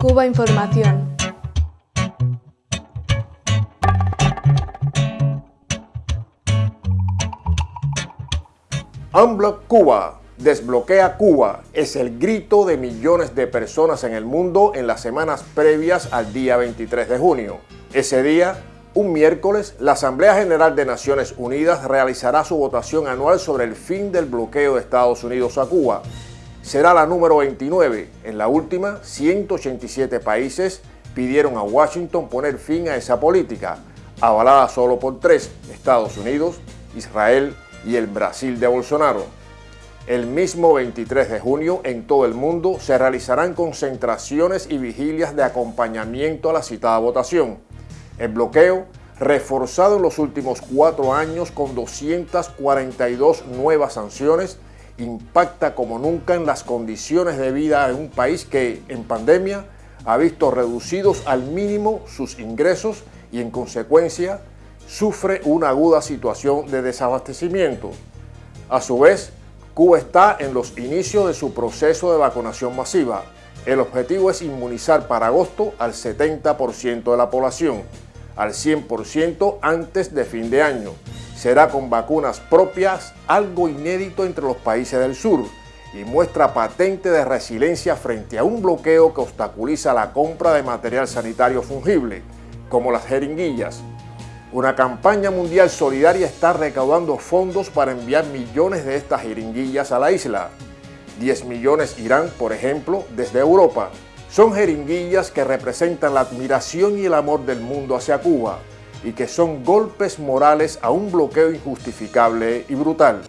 Cuba Información. Unblock Cuba, desbloquea Cuba, es el grito de millones de personas en el mundo en las semanas previas al día 23 de junio. Ese día, un miércoles, la Asamblea General de Naciones Unidas realizará su votación anual sobre el fin del bloqueo de Estados Unidos a Cuba. Será la número 29. En la última, 187 países pidieron a Washington poner fin a esa política, avalada solo por tres, Estados Unidos, Israel y el Brasil de Bolsonaro. El mismo 23 de junio en todo el mundo se realizarán concentraciones y vigilias de acompañamiento a la citada votación. El bloqueo, reforzado en los últimos cuatro años con 242 nuevas sanciones, impacta como nunca en las condiciones de vida de un país que en pandemia ha visto reducidos al mínimo sus ingresos y en consecuencia sufre una aguda situación de desabastecimiento. A su vez, Cuba está en los inicios de su proceso de vacunación masiva. El objetivo es inmunizar para agosto al 70% de la población, al 100% antes de fin de año. Será con vacunas propias, algo inédito entre los países del sur, y muestra patente de resiliencia frente a un bloqueo que obstaculiza la compra de material sanitario fungible, como las jeringuillas, una campaña mundial solidaria está recaudando fondos para enviar millones de estas jeringuillas a la isla. 10 millones irán, por ejemplo, desde Europa. Son jeringuillas que representan la admiración y el amor del mundo hacia Cuba y que son golpes morales a un bloqueo injustificable y brutal.